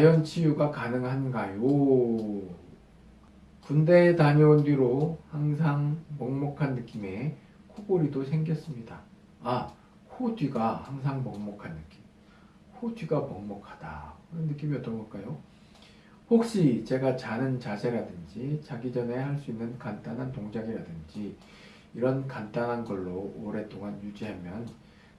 자연 치유가 가능한가요? 군대에 다녀온 뒤로 항상 먹먹한 느낌의 코골이도 생겼습니다. 아, 코 뒤가 항상 먹먹한 느낌. 코 뒤가 먹먹하다. 그런 느낌이 어떤 걸까요? 혹시 제가 자는 자세라든지 자기 전에 할 수 있는 간단한 동작이라든지 이런 간단한 걸로 오랫동안 유지하면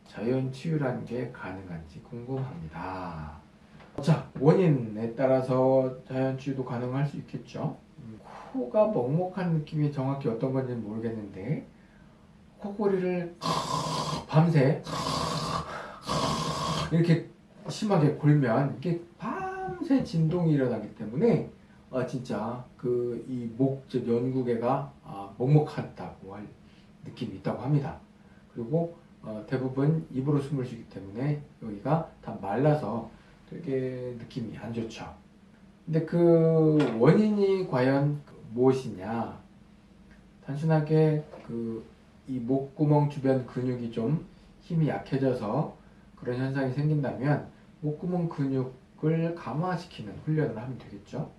자연 치유라는 게 가능한지 궁금합니다. 자, 원인에 따라서 자연 치유도 가능할 수 있겠죠. 음, 코가 먹먹한 느낌이 정확히 어떤 건지는 모르겠는데 코골이를 밤새 이렇게 심하게 골면 이게 밤새 진동이 일어나기 때문에 아 진짜 그 이목즉 연구개가 아, 먹먹하다고 할 느낌이 있다고 합니다. 그리고 어, 대부분 입으로 숨을 쉬기 때문에 여기가 다 말라서 되게 느낌이 안 좋죠. 근데 그 원인이 과연 무엇이냐? 단순하게 그 이 목구멍 주변 근육이 좀 힘이 약해져서 그런 현상이 생긴다면 목구멍 근육을 강화시키는 훈련을 하면 되겠죠.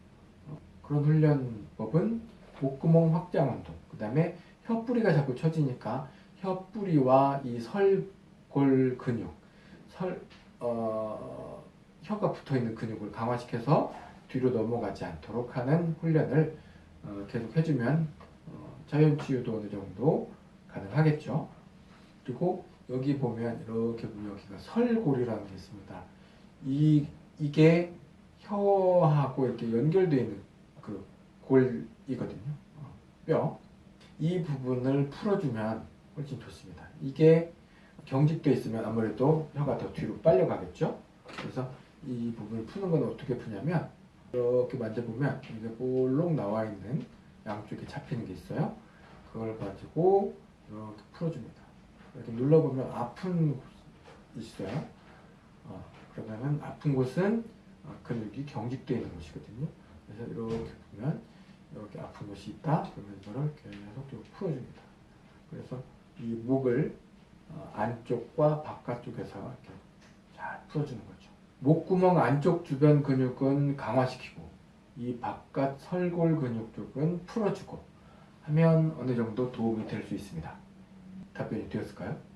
어, 그런 훈련법은 목구멍 확장 운동, 그 다음에 혀뿌리가 자꾸 처지니까 혀뿌리와 이 설골 근육, 설, 어, 혀가 붙어 있는 근육을 강화시켜서 뒤로 넘어가지 않도록 하는 훈련을 어, 계속 해주면 어, 자연 치유도 어느 정도 가능하겠죠. 그리고 여기 보면 이렇게 보면 여기가 설골이라는 게 있습니다. 이 이게 혀하고 이렇게 연결되어 있는 그 골이거든요. 어, 뼈. 이 부분을 풀어주면 훨씬 좋습니다. 이게 경직되어 있으면 아무래도 혀가 더 뒤로 빨려가겠죠. 그래서 이 부분을 푸는 건 어떻게 푸냐면 이렇게 만져보면 이게 볼록 나와 있는 양쪽에 잡히는 게 있어요. 그걸 가지고 이렇게 풀어줍니다. 이렇게 눌러보면 아픈 곳이 있어요. 어, 그러면 아픈 곳은 어, 근육이 경직되어 있는 곳이거든요. 그래서 이렇게 보면 이렇게 아픈 곳이 있다. 그러면 이거를 계속 좀 풀어줍니다. 그래서 이 목을 어, 안쪽과 바깥쪽에서 이렇게 잘 풀어주는 거죠. 목구멍 안쪽 주변 근육은 강화시키고 이 바깥 설골 근육 쪽은 풀어주고 하면 어느 정도 도움이 될 수 있습니다. 답변이 되었을까요? 음.